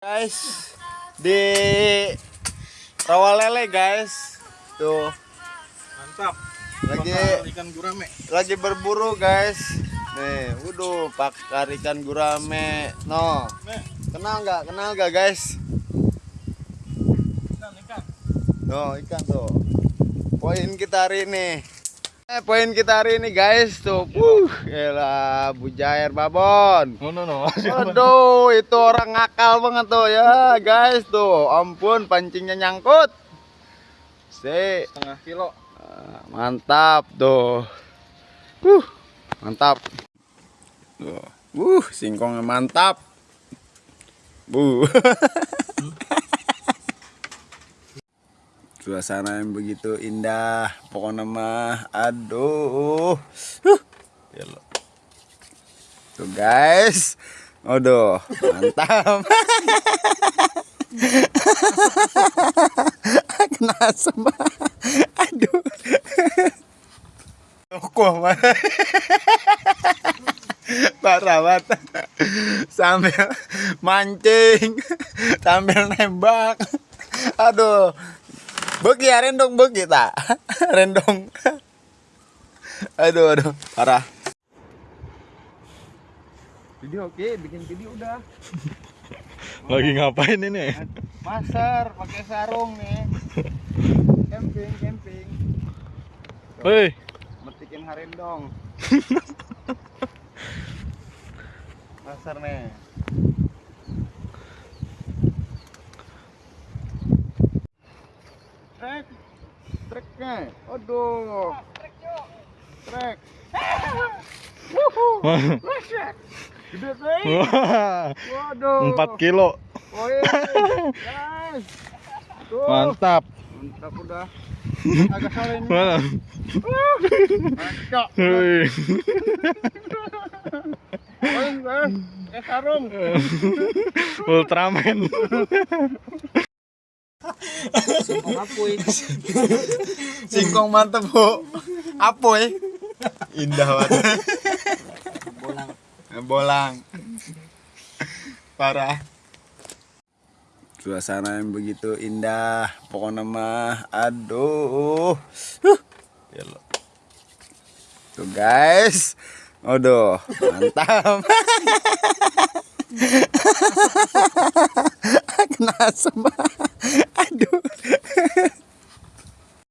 guys di rawa lele guys. Tuh. Mantap. lagi ikan gurame. lagi berburu guys. Nih waduh pakar ikan gurame. No. Kenal nggak? Kenal nggak guys? No ikan tuh. Poin kita hari ini eh poin kita hari ini guys tuh uh gila bujair babon No no no. Aduh, itu orang ngakal banget tuh ya, guys tuh. Ampun, pancingnya nyangkut. Si, Setengah kilo. Ah, mantap tuh. Uh, mantap. Tuh. Uh, singkongnya mantap. Bu. Suasana yang begitu indah, pokoknya mah aduh. Huh. Gila. Tuh guys. Aduh, mantap. Kena asam. Aduh. Mana? Parah banget. Sambil mancing, sambil nembak. Aduh. Begi ya rendong begi tak? Rendong. Aduh, aduh, parah. Video oke, bikin video udah. Lagi ngapain ini? Pasar pakai sarung nih. Camping, camping. Hei, Metikin harendong. Pasar nih. Trek. Treknya. Aduh. Trek. Gede trek. wah, Waduh. 4 kilo. Guys. Tuh. Mantap. Mantap udah. Agak sore ini. Mantap. Sarung. Ultraman. Singkong mantep, Bu. Apoy. Indah banget. Bolang. Bolang. Parah. Suasana yang begitu indah, pokoknya mah aduh. Huh. Gila. Tuh guys. Aduh, mantap. Kena asam.